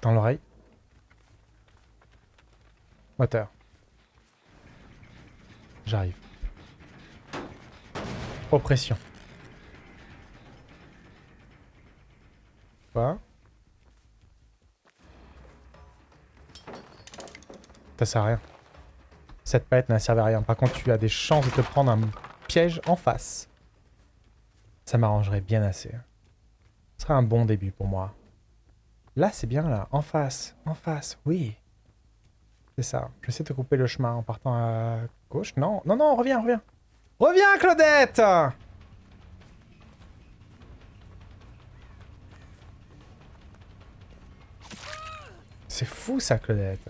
Dans l'oreille. Moteur. J'arrive. Oppression. Quoi Ça sert à rien. Cette palette n'a servi à rien. Par contre, tu as des chances de te prendre un en face. Ça m'arrangerait bien assez. Ce serait un bon début pour moi. Là, c'est bien, là. En face. En face, oui. C'est ça. Je essayer de couper le chemin en partant à gauche. Non, non, non, reviens, reviens. Reviens, Claudette C'est fou, ça, Claudette.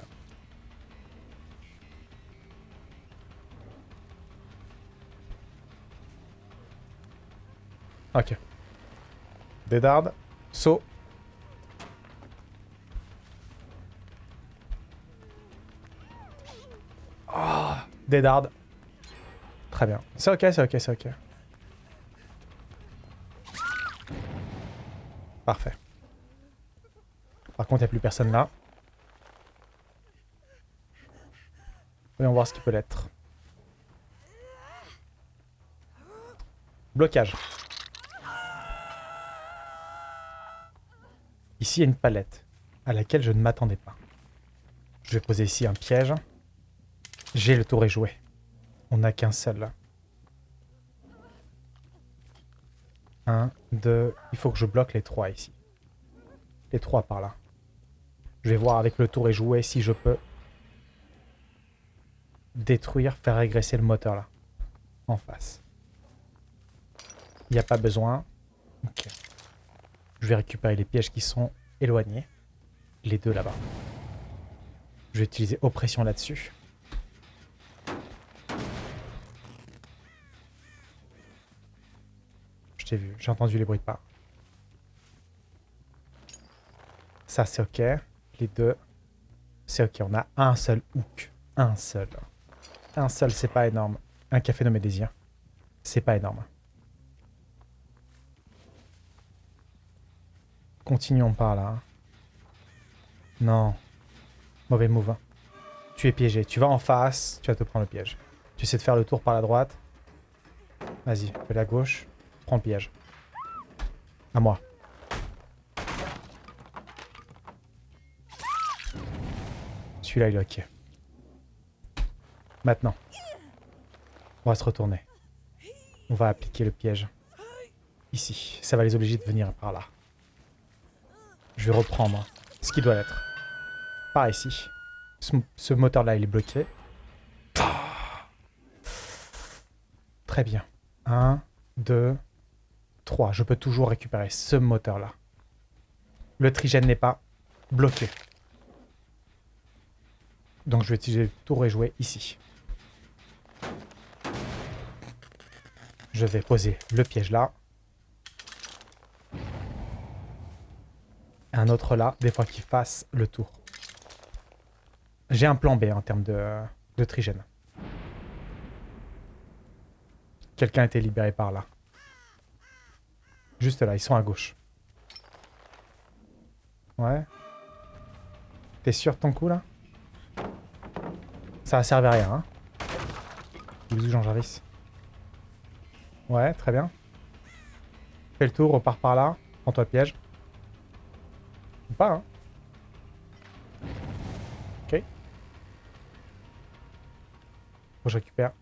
Ok. Dédarde. Saut. Oh. Très bien. C'est ok, c'est ok, c'est ok. Parfait. Par contre, il n'y a plus personne là. Voyons voir ce qui peut l'être. Blocage. Ici, il y a une palette à laquelle je ne m'attendais pas. Je vais poser ici un piège. J'ai le tour est joué. On n'a qu'un seul là. Un, deux... Il faut que je bloque les trois ici. Les trois par là. Je vais voir avec le tour est joué si je peux détruire, faire régresser le moteur là. En face. Il n'y a pas besoin. Ok. Je vais récupérer les pièges qui sont éloignés. Les deux là-bas. Je vais utiliser oppression là-dessus. Je t'ai vu, j'ai entendu les bruits de pas. Ça c'est ok. Les deux, c'est ok. On a un seul hook. Un seul. Un seul, c'est pas énorme. Un café nommé désir. C'est pas énorme. Continuons par là. Non. Mauvais move. Hein. Tu es piégé. Tu vas en face, tu vas te prendre le piège. Tu essaies de faire le tour par la droite. Vas-y, fais la gauche. Prends le piège. À moi. Celui-là, il est ok. Maintenant. On va se retourner. On va appliquer le piège. Ici. Ça va les obliger de venir par là. Je vais reprendre ce qui doit être. Par ici. Ce, moteur-là, il est bloqué. Très bien. 1, 2, 3. Je peux toujours récupérer ce moteur-là. Le trigène n'est pas bloqué. Donc je vais utiliser tout rejouer ici. Je vais poser le piège là. Un autre là, des fois qu'il fasse le tour. J'ai un plan B en termes de, trigène. Quelqu'un a été libéré par là. Juste là, ils sont à gauche. Ouais. T'es sûr de ton coup là? Ça va servir à rien, hein Bisous Jean Jarvis. Ouais, très bien. Fais le tour, repars par là. Prends-toi piège pas, hein. Ok. Je récupère.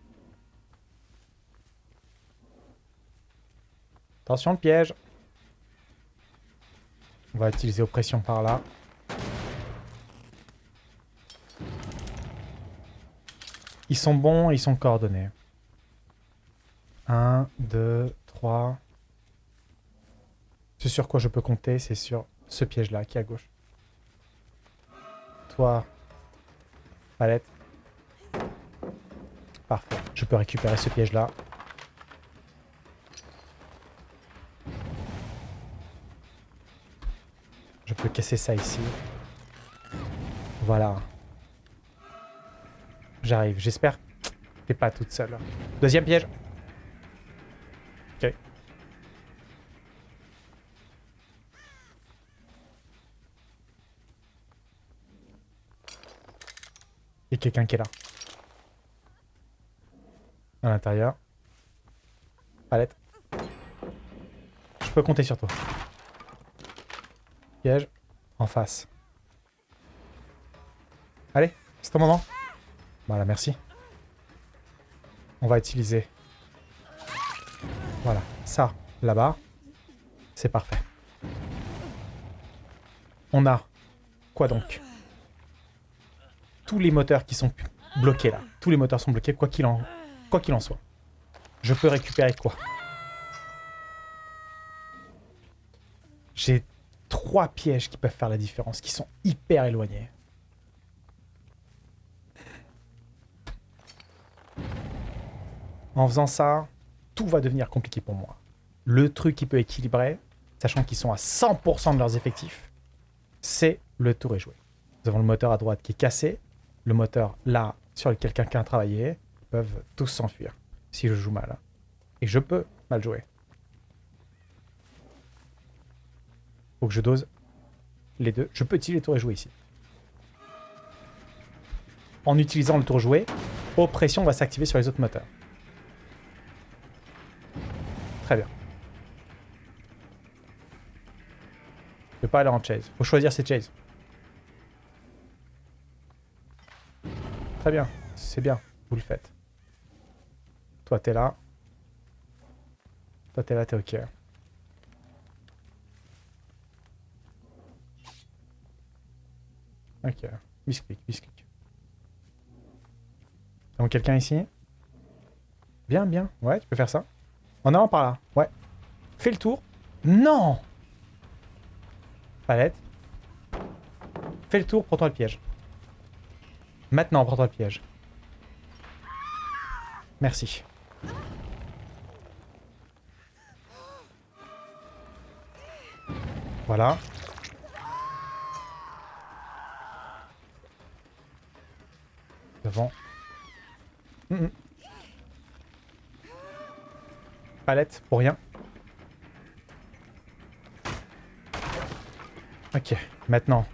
Attention, le piège. On va utiliser oppression par là. Ils sont bons, ils sont coordonnés. 1, 2, 3. C'est sur quoi je peux compter, c'est sur ce piège-là qui est à gauche. Toi, palette. Parfait. Je peux récupérer ce piège-là. Je peux casser ça ici. Voilà. J'arrive. J'espère t'es pas toute seule. Deuxième piège. Il y a quelqu'un qui est là. À l'intérieur. Palette. Je peux compter sur toi. Piège. En face. Allez, c'est ton moment. Voilà, merci. On va utiliser... Voilà, ça, là-bas. C'est parfait. On a... Quoi donc? Tous les moteurs qui sont bloqués là. Tous les moteurs sont bloqués, quoi qu'il en... Quoi qu'il en soit. Je peux récupérer quoi? J'ai trois pièges qui peuvent faire la différence, qui sont hyper éloignés. En faisant ça, tout va devenir compliqué pour moi. Le truc qui peut équilibrer, sachant qu'ils sont à 100% de leurs effectifs, c'est le tour est joué. Nous avons le moteur à droite qui est cassé, le moteur là sur lequel quelqu'un a travaillé, peuvent tous s'enfuir si je joue mal. Et je peux mal jouer. Faut que je dose les deux. Je peux utiliser le tour et jouer ici. En utilisant le tour joué, oppression va s'activer sur les autres moteurs. Très bien. Je peux pas aller en chase. Faut choisir ses chases. Très bien. C'est bien. Vous le faites. Toi, t'es là. Toi, t'es là, t'es ok. Ok. Biscuit, biscuit. Donc quelqu'un ici? Bien, bien. Ouais, tu peux faire ça. En avant par là. Ouais. Fais le tour. Non Palette. Fais le tour, prends-toi le piège. Maintenant, prends-toi le piège. Merci. Voilà. Devant. Palette, pour rien. Ok, maintenant.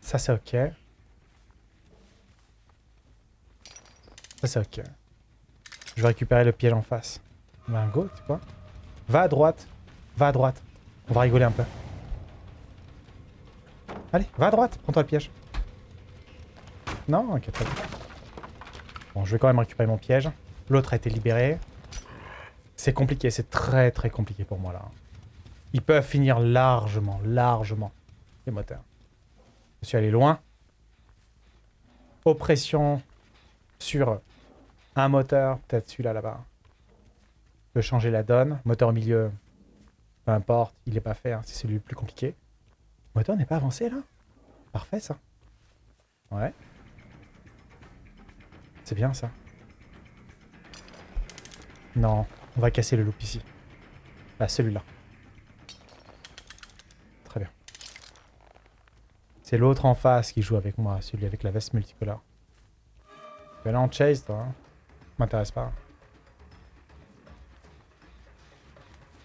Ça, c'est ok. Ok. Je vais récupérer le piège en face. Ben, go, quoi Va à droite. Va à droite. On va rigoler un peu. Allez, va à droite. Prends-toi le piège. Non Ok, très bien. Bon, je vais quand même récupérer mon piège. L'autre a été libéré. C'est compliqué, c'est très très compliqué pour moi là. Ils peuvent finir largement, largement les moteurs. Je suis allé loin. Oppression sur un moteur, peut-être celui-là là-bas. peut changer la donne. Moteur au milieu, peu importe, il n'est pas fait, hein, c'est celui le plus compliqué. Moteur n'est pas avancé là? Parfait ça. Ouais. C'est bien ça. Non, on va casser le loop ici. Là, celui-là. Très bien. C'est l'autre en face qui joue avec moi, celui avec la veste multicolore. Tu là en chase, toi. Hein. M'intéresse pas.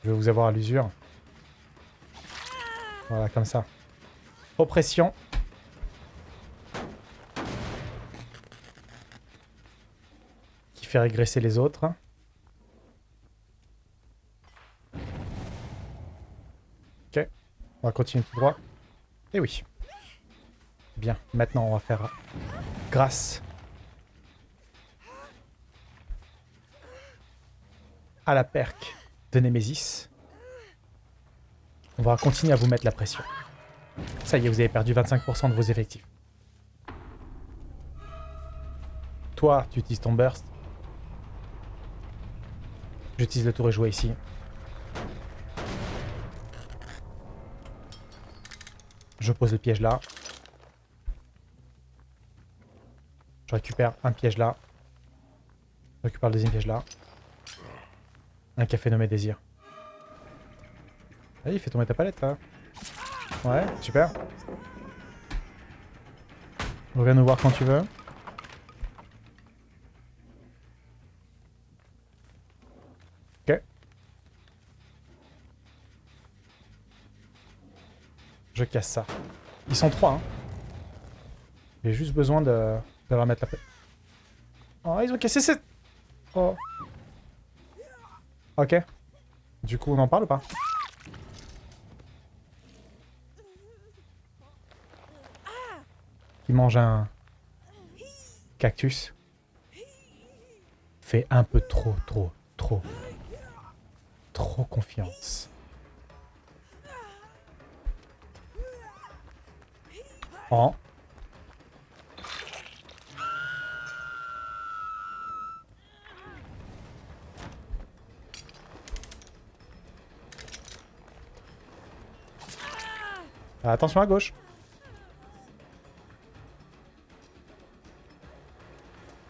Je vais vous avoir à l'usure. Voilà, comme ça. Oppression. fait régresser les autres. Ok, on va continuer tout droit. Et eh oui. Bien, maintenant on va faire grâce à la perque de Nemesis. On va continuer à vous mettre la pression. Ça y est, vous avez perdu 25% de vos effectifs. Toi, tu utilises ton burst. J'utilise le tour et jouer ici. Je pose le piège là. Je récupère un piège là. Je récupère le deuxième piège là. Un café nommé désir. Allez, fais tomber ta palette là. Ouais, super. Reviens nous voir quand tu veux. Je casse ça. Ils sont trois, hein. J'ai juste besoin de, de leur mettre la paix. Oh, ils ont cassé cette... Oh. Ok. Du coup, on en parle pas? Qui mange un... Cactus. Fait un peu trop, trop, trop. Trop confiance. Oh. Attention à gauche.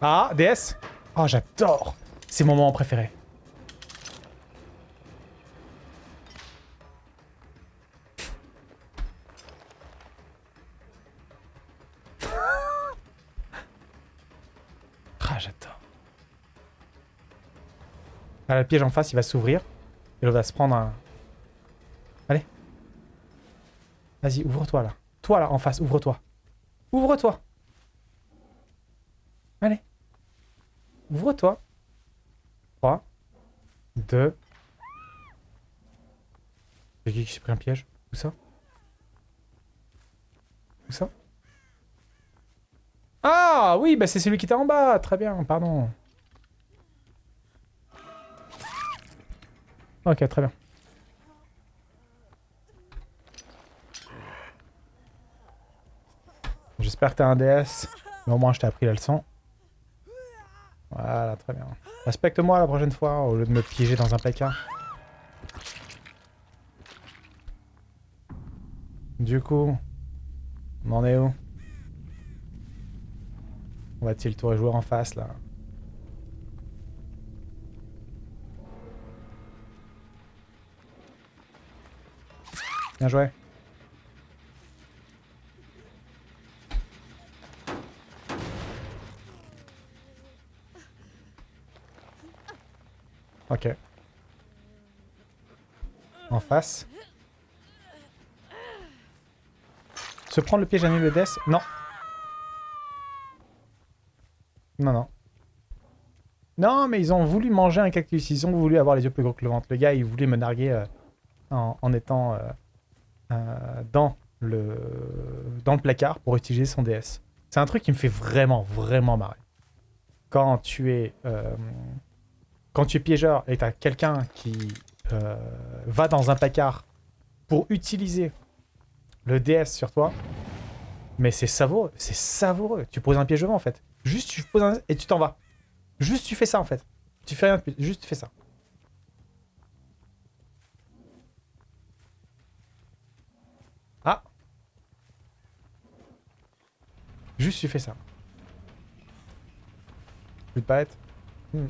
Ah, DS Oh, j'adore C'est mon moment préféré. ah, j'adore. Ah, le piège en face, il va s'ouvrir. Et l'autre va se prendre un... Allez. Vas-y, ouvre-toi là. Toi là, en face, ouvre-toi. Ouvre-toi. Allez. Ouvre-toi. 3, 2. C'est qui qui s'est pris un piège Où ça? Où ça? Ah oui, bah c'est celui qui était en bas. Très bien, pardon. Ok, très bien. T'as un DS. Mais au moins, je t'ai appris la leçon. Voilà, très bien. Respecte-moi la prochaine fois, au lieu de me piéger dans un placard. Du coup, on en est où? On va-t-il tout rejouer en face, là? Bien joué. Ok. En face. Se prendre le piège à le death Non. Non, non. Non, mais ils ont voulu manger un cactus. Ils ont voulu avoir les yeux plus gros que le ventre. Le gars, il voulait me narguer euh, en, étant euh, euh, dans, le, dans le placard pour utiliser son DS. C'est un truc qui me fait vraiment, vraiment marrer. Quand tu es quand tu es piégeur et tu as quelqu'un qui euh, va dans un placard pour utiliser le DS sur toi, mais c'est savoureux, c'est savoureux. Tu poses un piège devant en fait. Juste tu poses un... et tu t'en vas. Juste tu fais ça en fait. Tu fais rien de juste tu fais ça. Ah Juste tu fais ça. Plus de palette. Hmm.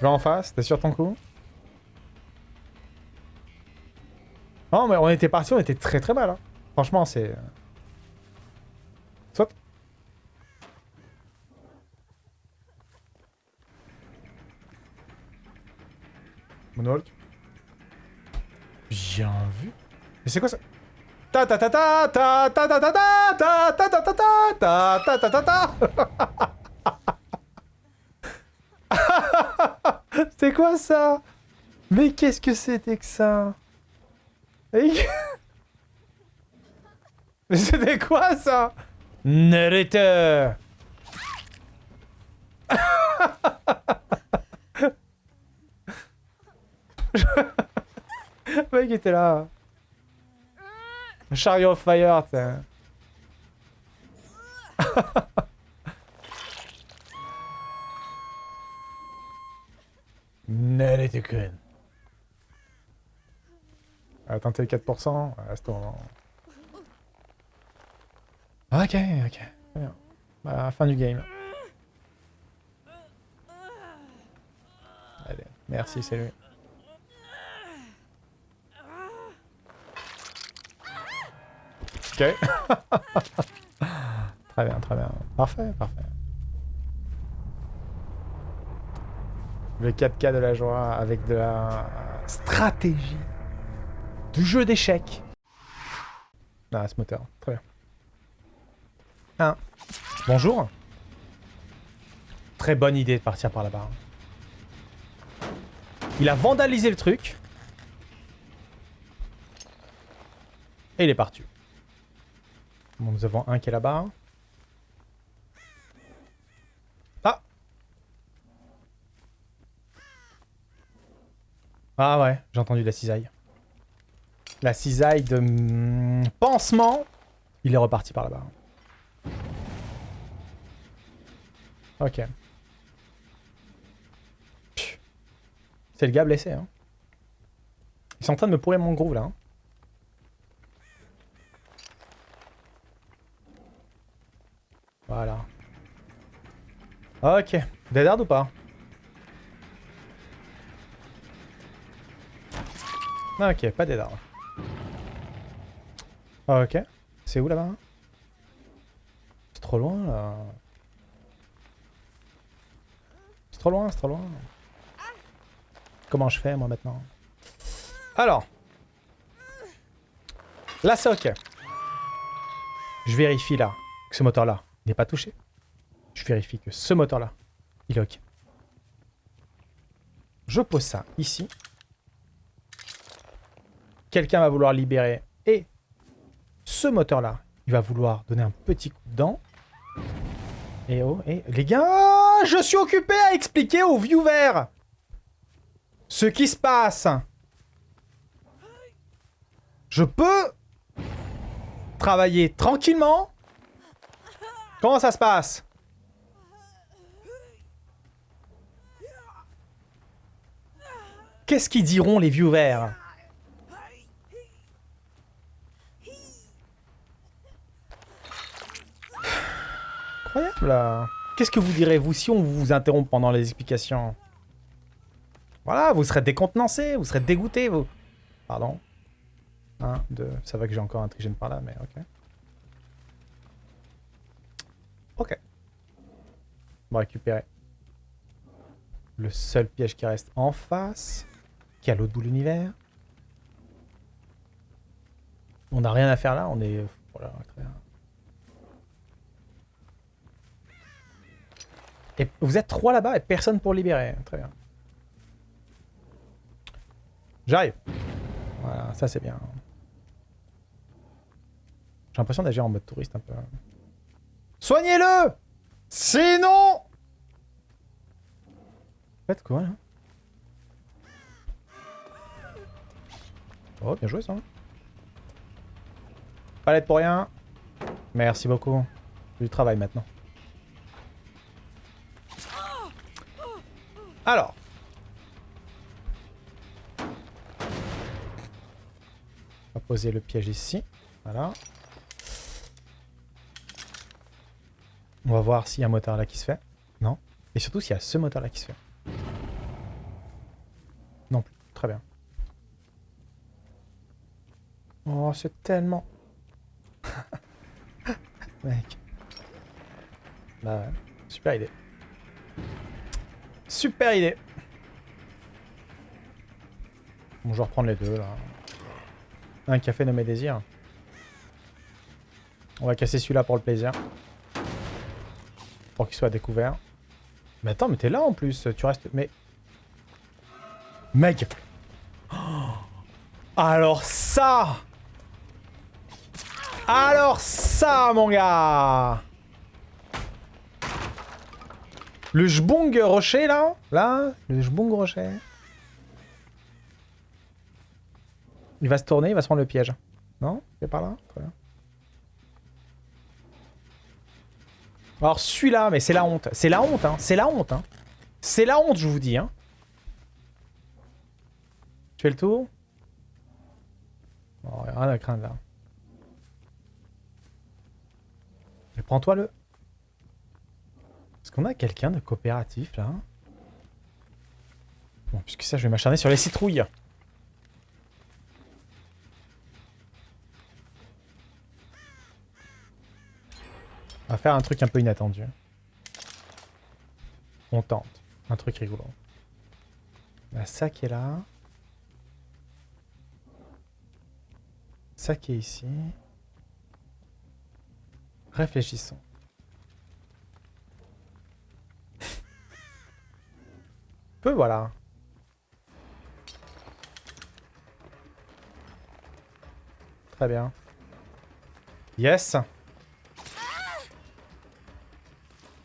Tu vas en face T'es sur ton coup Non, mais on était parti, on était très très mal. Hein. Franchement, c'est... Euh, Saute. Moonwalk. Bien vu. Mais c'est quoi ça ta ta ta ta ta ta ta ta ta ta ta ta ta ta ta ta ta C'est quoi ça? Mais qu'est-ce que c'était que ça? Mais c'était quoi ça? Narrator Le mec était là. Chariot of Fire, Attends, t'es 4%. Reste en... Ok, ok. Bien. Bah, fin du game. Allez, merci, salut. Ok. très bien, très bien. Parfait, parfait. Le 4K de la joie avec de la stratégie. Du jeu d'échecs. Ah, ce moteur. Très bien. 1. Bonjour. Très bonne idée de partir par là-bas. Il a vandalisé le truc. Et il est parti. Bon, nous avons un qui est là-bas. Ah ouais, j'ai entendu la cisaille. La cisaille de mm, pansement. Il est reparti par là-bas. Ok. C'est le gars blessé, hein. Ils sont en train de me pourrir mon groove, là. Hein. Voilà. Ok. Dead ou pas? Ok, pas dead Ok. C'est où là-bas? C'est trop loin là. C'est trop loin, c'est trop loin. Comment je fais moi maintenant? Alors. Là c'est. Je vérifie là que ce moteur là n'est pas touché. Je vérifie que ce moteur-là, il est OK. Je pose ça ici. Quelqu'un va vouloir libérer. Et ce moteur-là, il va vouloir donner un petit coup de dent. Et oh, et les gars, je suis occupé à expliquer aux viewers ce qui se passe. Je peux travailler tranquillement Comment ça se passe? Qu'est-ce qu'ils diront les viewers Qu'est-ce que vous direz vous si on vous interrompt pendant les explications? Voilà, vous serez décontenancé, vous serez dégoûté, vous. Pardon. Un, deux, ça va que j'ai encore un trigène par là, mais ok. Ok. On va récupérer le seul piège qui reste en face, qui est à l'autre bout de l'univers. On n'a rien à faire là, on est... Voilà, très bien. Et vous êtes trois là-bas et personne pour libérer. Très bien. J'arrive. Voilà, ça c'est bien. J'ai l'impression d'agir en mode touriste un peu. Soignez-le Sinon Faites quoi, là? Oh, bien joué, ça. Palette pour rien. Merci beaucoup. Du travail, maintenant. Alors. On va poser le piège ici. Voilà. On va voir s'il y a un moteur là qui se fait. Non. Et surtout s'il y a ce moteur là qui se fait. Non plus. Très bien. Oh, c'est tellement... Mec. Bah ouais. Super idée. Super idée. Bon, je vais reprendre les deux, là. Un café nommé désir. On va casser celui-là pour le plaisir pour qu'il soit découvert. Mais attends, mais t'es là en plus, tu restes... Mais... Mec Alors ça Alors ça, mon gars Le jbong rocher, là Là Le jbong rocher. Il va se tourner, il va se prendre le piège. Non? C'est par là? Très bien. Alors celui-là, mais c'est la honte. C'est la honte, hein. C'est la honte, hein. C'est la honte, je vous dis, hein. Tu fais le tour? Oh, rien à craindre, là. Mais prends-toi le... Est-ce qu'on a quelqu'un de coopératif, là? Bon, puisque ça, je vais m'acharner sur les citrouilles. On va faire un truc un peu inattendu. On tente. Un truc rigolo. Bah, ça qui est là. Ça qui est ici. Réfléchissons. Peux, voilà. Très bien. Yes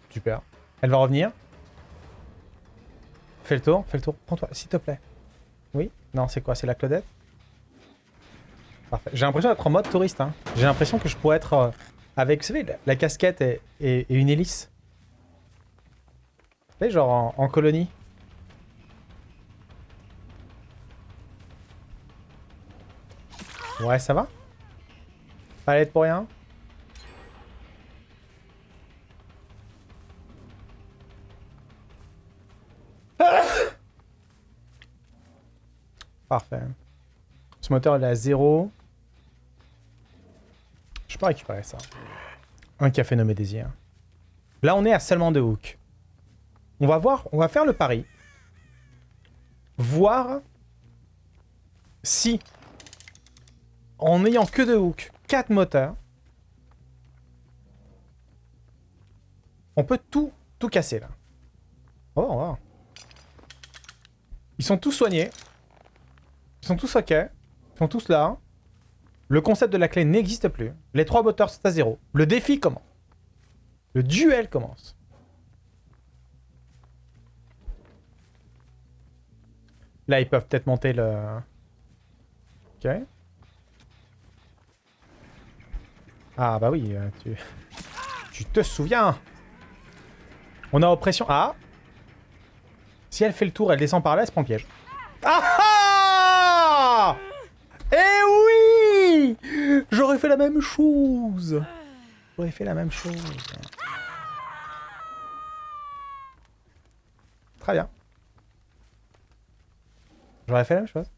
Super. Elle va revenir. Fais le tour, fais le tour. Prends-toi, s'il te plaît. Oui Non, c'est quoi C'est la Claudette? Parfait. J'ai l'impression d'être en mode touriste. Hein. J'ai l'impression que je pourrais être euh, avec, vous savez, la, casquette et, une hélice. Vous savez, genre en, colonie. Ouais, ça va Pas pour rien Parfait. Ce moteur, il est à 0. Je peux récupérer ça. Un café nommé désir. Là, on est à seulement deux hooks. On va voir, on va faire le pari. Voir si, en n'ayant que deux hooks, quatre moteurs, on peut tout, tout casser là. Oh, oh. Ils sont tous soignés. Ils sont tous OK. Ils sont tous là. Le concept de la clé n'existe plus. Les trois moteurs sont à zéro. Le défi commence. Le duel commence. Là, ils peuvent peut-être monter le... Ok. Ah, bah oui, euh, tu... Tu te souviens On a oppression... Ah Si elle fait le tour, elle descend par là, elle se prend piège. Ah ah Eh oui J'aurais fait la même chose J'aurais fait la même chose. Très bien. J'aurais fait la même chose.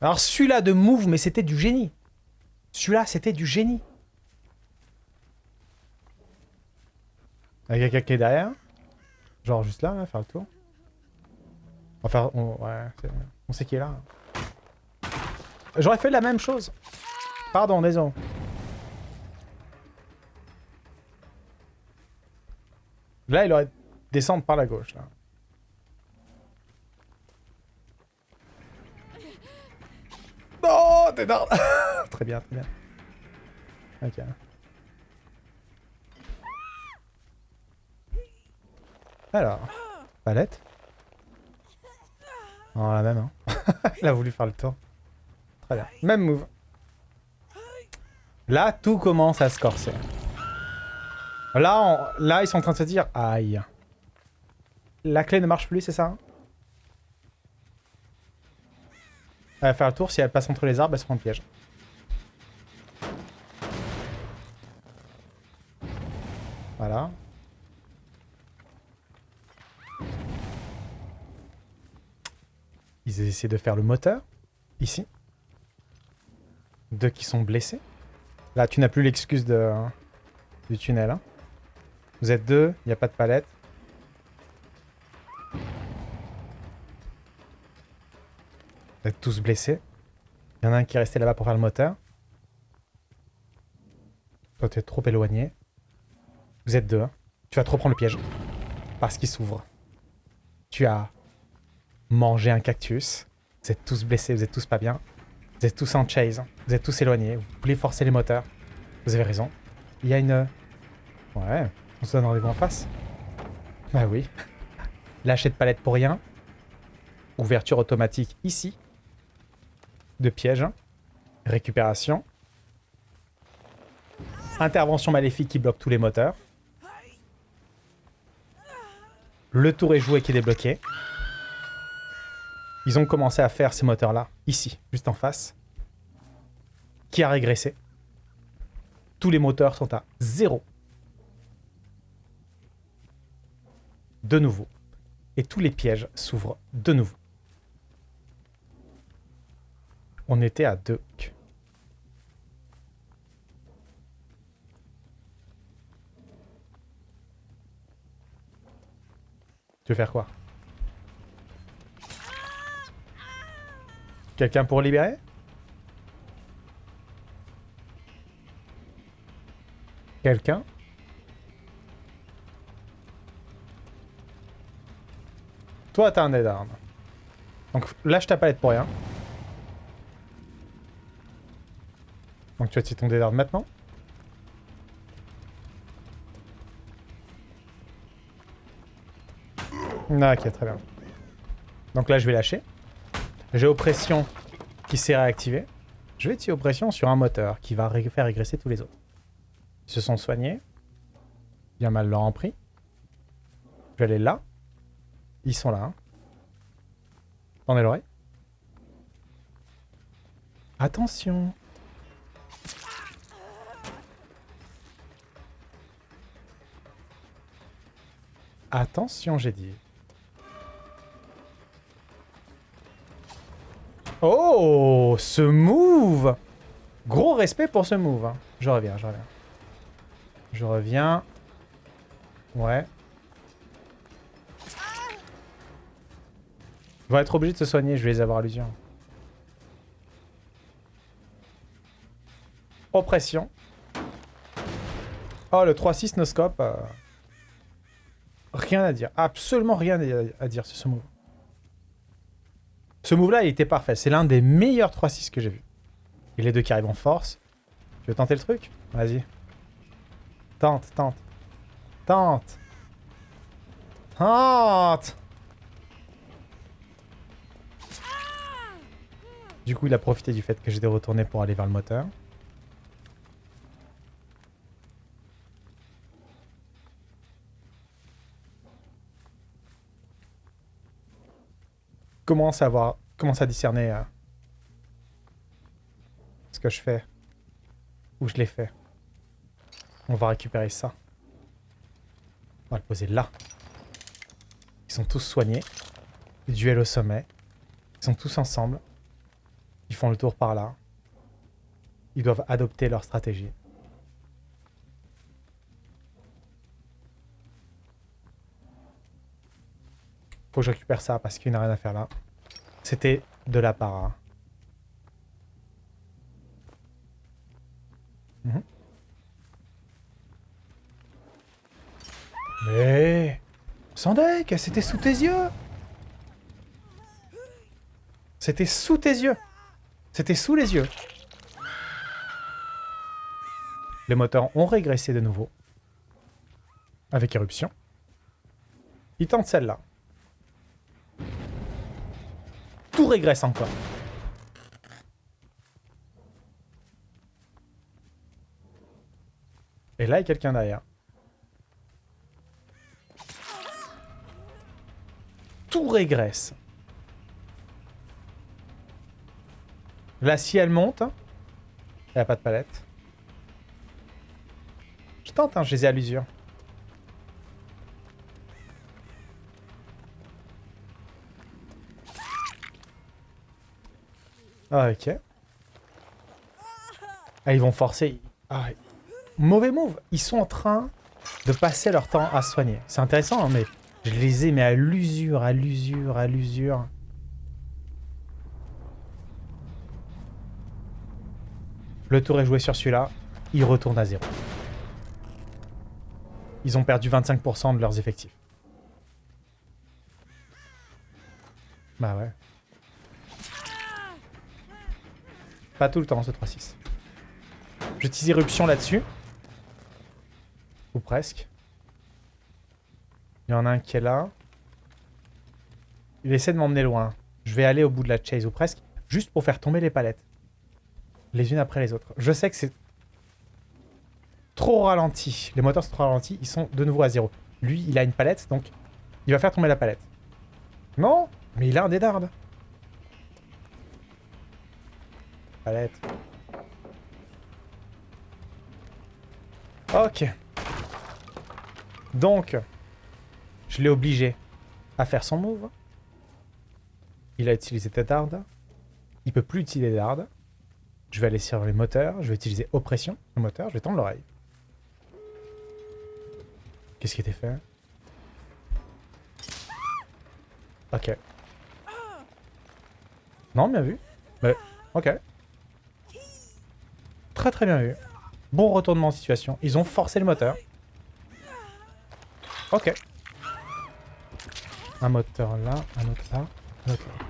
Alors celui-là de move, mais c'était du génie. Celui-là, c'était du génie. Il y a quelqu'un qui est derrière. Genre juste là, là, faire le tour. Enfin, on, on sait qui est là. J'aurais fait la même chose. Pardon, désolé. Là, il aurait descendre par la gauche, là. Non, t'es. très bien, très bien. Ok. Alors, palette. Non, la même, hein. Il a voulu faire le tour. Très bien. Même move. Là, tout commence à se corser. Là, là, ils sont en train de se dire... Aïe. La clé ne marche plus, c'est ça Elle va faire le tour. Si elle passe entre les arbres, elle se prend le piège. Voilà. Ils essaient de faire le moteur. Ici. Deux qui sont blessés. Là, tu n'as plus l'excuse du tunnel. Hein. Vous êtes deux, il n'y a pas de palette. Vous êtes tous blessés. Il y en a un qui est resté là-bas pour faire le moteur. Toi, tu es trop éloigné. Vous êtes deux. Hein. Tu vas trop prendre le piège. Parce qu'il s'ouvre. Tu as mangé un cactus. Vous êtes tous blessés, vous êtes tous pas bien. Vous êtes tous en chase. Vous êtes tous éloignés. Vous voulez forcer les moteurs. Vous avez raison. Il y a une... Ouais, on se donne rendez-vous en face. Bah oui. Lâcher de palette pour rien. Ouverture automatique ici. De piège. Récupération. Intervention maléfique qui bloque tous les moteurs. Le tour est joué qui est débloqué. Ils ont commencé à faire ces moteurs-là, ici, juste en face. Qui a régressé. Tous les moteurs sont à zéro. De nouveau. Et tous les pièges s'ouvrent de nouveau. On était à deux. Tu veux faire quoi? Quelqu'un pour libérer? Quelqu'un? Toi, t'as un dead hard. Donc lâche ta palette pour rien. Donc tu vas tirer ton hard maintenant? Ok, très bien. Donc là, je vais lâcher. J'ai oppression qui s'est réactivée. Je vais tirer oppression sur un moteur qui va faire régresser tous les autres. Ils se sont soignés. Bien mal leur en pris. Je vais aller là. Ils sont là. Hein. L'oreille. Attention Attention, j'ai dit. Oh Ce move Gros respect pour ce move. Hein. Je reviens, je reviens. Je reviens. Ouais. Ils vont être obligés de se soigner, je vais les avoir à l'usure. Oppression. Oh, le 3-6 no-scope. Euh, rien à dire. Absolument rien à dire sur ce move. Ce move-là, il était parfait. C'est l'un des meilleurs 3-6 que j'ai vu. Et les deux qui arrivent en force. Tu veux tenter le truc? Vas-y. Tente, tente. Tente. Tente Du coup, il a profité du fait que j'étais retourné pour aller vers le moteur. Commence à discerner euh, ce que je fais, où je l'ai fait. On va récupérer ça. On va le poser là. Ils sont tous soignés. Duel au sommet. Ils sont tous ensemble. Ils font le tour par là. Ils doivent adopter leur stratégie. Faut que je récupère ça parce qu'il n'a rien à faire là. C'était de la para. Mhm. Mais... Sandek, c'était sous tes yeux C'était sous tes yeux C'était sous les yeux Les moteurs ont régressé de nouveau. Avec éruption. Ils tentent celle-là. Tout régresse encore. Et là, il y a quelqu'un derrière. Tout régresse. Là, si elle monte, elle n'a pas de palette. Je tente, hein, je les ai à l'usure. Ah, ok. Ah, ils vont forcer. Ah, mauvais move. Ils sont en train de passer leur temps à soigner. C'est intéressant, hein, mais je les ai mais à l'usure, à l'usure, à l'usure. Le tour est joué sur celui-là. Ils retournent à zéro. Ils ont perdu 25% de leurs effectifs. Bah ouais. Pas tout le temps, ce 3-6. J'utilise éruption là-dessus. Ou presque. Il y en a un qui est là. Il essaie de m'emmener loin. Je vais aller au bout de la chase ou presque. Juste pour faire tomber les palettes. Les unes après les autres. Je sais que c'est trop ralenti. Les moteurs sont trop ralentis. Ils sont de nouveau à zéro. Lui, il a une palette, donc il va faire tomber la palette. Non Mais il a un Ok. Donc, je l'ai obligé à faire son move. Il a utilisé Tetarde. Il peut plus utiliser Dard. Je vais aller sur les moteurs. Je vais utiliser Oppression, le moteur. Je vais tendre l'oreille. Qu'est-ce qui était fait? Ok. Non, bien vu. Ok. Très très bien vu. Bon retournement en situation. Ils ont forcé le moteur. Ok. Un moteur là, un autre là, un autre là.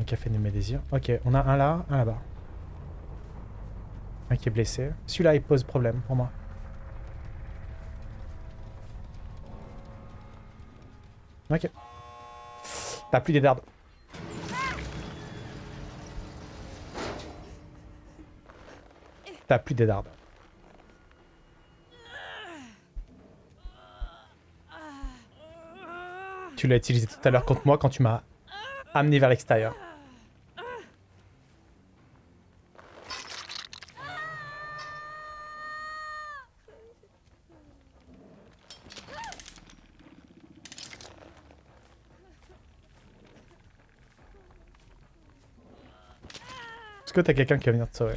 Un café de mes désirs. Ok, on a un là, un là-bas. Un qui est blessé. Celui-là, il pose problème pour moi. Ok. T'as plus des dardes. T'as plus des dardes. Tu l'as utilisé tout à l'heure contre moi quand tu m'as amené vers l'extérieur. Est-ce que t'as quelqu'un qui va venir te sauver?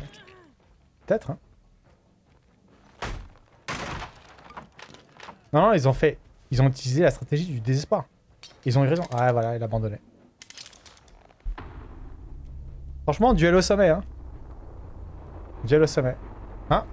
Peut-être, hein Non, non, ils ont fait... Ils ont utilisé la stratégie du désespoir. Ils ont eu raison. Ah, voilà, il a abandonné. Franchement, duel au sommet, hein. Duel au sommet. Hein?